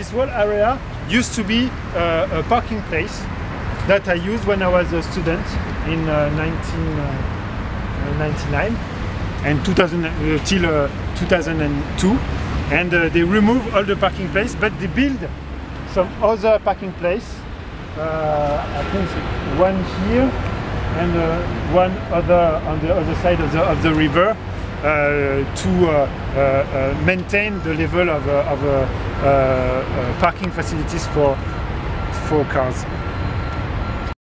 this whole area used to be uh, a parking place that I used when I was a student in uh, 1999 and 2000 uh, till uh, 2002 and uh, they remove all the parking place but they build some other parking place uh, I think one here and uh, one other on the other side of the, of the river. uh, to uh, uh, uh, maintain the level of, uh, of uh, uh, uh, parking facilities for for cars.